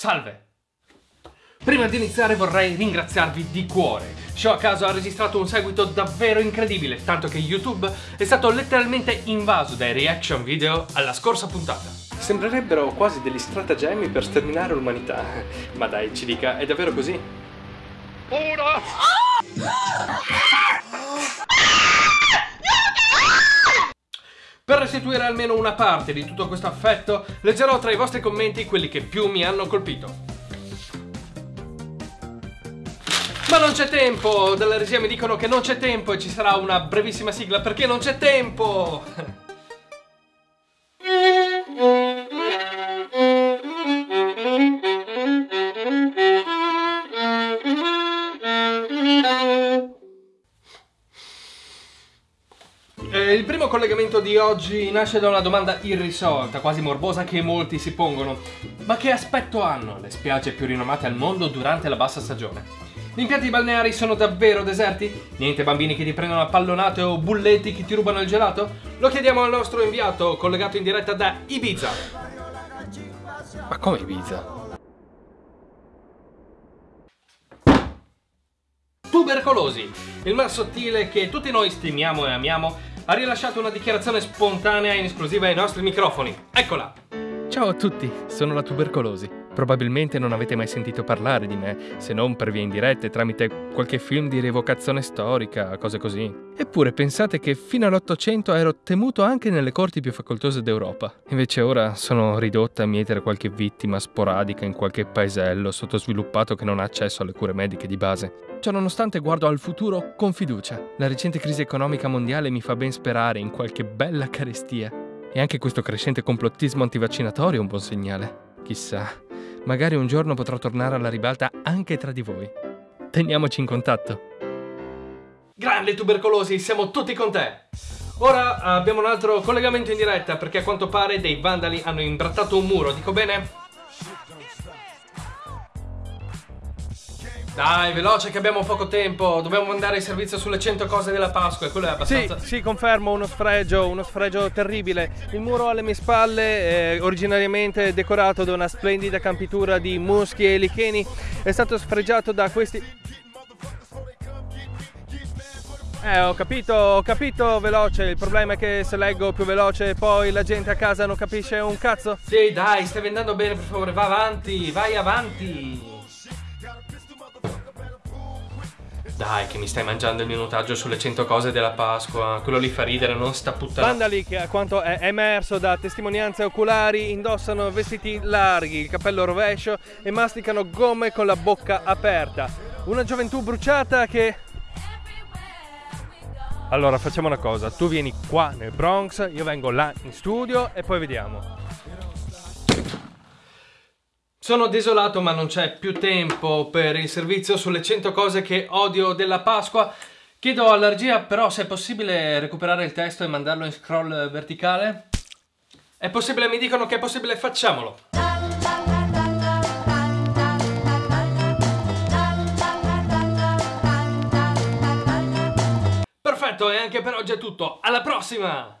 Salve! Prima di iniziare vorrei ringraziarvi di cuore. Show a caso ha registrato un seguito davvero incredibile, tanto che YouTube è stato letteralmente invaso dai reaction video alla scorsa puntata. Sembrerebbero quasi degli stratagemmi per sterminare l'umanità. Ma dai, ci dica, è davvero così? Uno! Per restituire almeno una parte di tutto questo affetto, leggerò tra i vostri commenti quelli che più mi hanno colpito. Ma non c'è tempo! Dalla regia mi dicono che non c'è tempo e ci sarà una brevissima sigla perché non c'è tempo! Eh, il primo collegamento di oggi nasce da una domanda irrisolta, quasi morbosa, che molti si pongono. Ma che aspetto hanno le spiagge più rinomate al mondo durante la bassa stagione? Gli impianti balneari sono davvero deserti? Niente bambini che ti prendono a pallonate o bulletti che ti rubano il gelato? Lo chiediamo al nostro inviato, collegato in diretta da Ibiza. Ma come Ibiza? Tubercolosi, il mal sottile che tutti noi stimiamo e amiamo, ha rilasciato una dichiarazione spontanea in esclusiva ai nostri microfoni. Eccola! Ciao a tutti, sono la tubercolosi. Probabilmente non avete mai sentito parlare di me, se non per via indirette tramite qualche film di rievocazione storica, cose così. Eppure pensate che fino all'Ottocento ero temuto anche nelle corti più facoltose d'Europa. Invece ora sono ridotta a mietere qualche vittima sporadica in qualche paesello sottosviluppato che non ha accesso alle cure mediche di base. Ciò nonostante guardo al futuro con fiducia. La recente crisi economica mondiale mi fa ben sperare in qualche bella carestia. E anche questo crescente complottismo antivaccinatorio è un buon segnale. Chissà, magari un giorno potrò tornare alla ribalta anche tra di voi. Teniamoci in contatto. Grande tubercolosi, siamo tutti con te! Ora abbiamo un altro collegamento in diretta perché a quanto pare dei vandali hanno imbrattato un muro, dico bene? Dai, veloce che abbiamo poco tempo, dobbiamo mandare il servizio sulle 100 cose della Pasqua e quello è Sì, abbastanza... sì, confermo, uno sfregio, uno sfregio terribile. Il muro alle mie spalle, eh, originariamente decorato da una splendida campitura di muschi e licheni, è stato sfregiato da questi... Eh, ho capito, ho capito veloce. Il problema è che se leggo più veloce poi la gente a casa non capisce un cazzo. Sì, dai, stai andando bene, per favore, va avanti, vai avanti! Dai, che mi stai mangiando il minutaggio sulle 100 cose della Pasqua. Quello lì fa ridere, non sta puttana. Vandali che a quanto è emerso da testimonianze oculari indossano vestiti larghi, il cappello rovescio e masticano gomme con la bocca aperta. Una gioventù bruciata che... Allora facciamo una cosa, tu vieni qua nel Bronx, io vengo là in studio e poi vediamo. Sono desolato, ma non c'è più tempo per il servizio sulle 100 cose che odio della Pasqua. Chiedo alla regia però se è possibile recuperare il testo e mandarlo in scroll verticale. È possibile, mi dicono che è possibile, facciamolo. Perfetto, e anche per oggi è tutto. Alla prossima!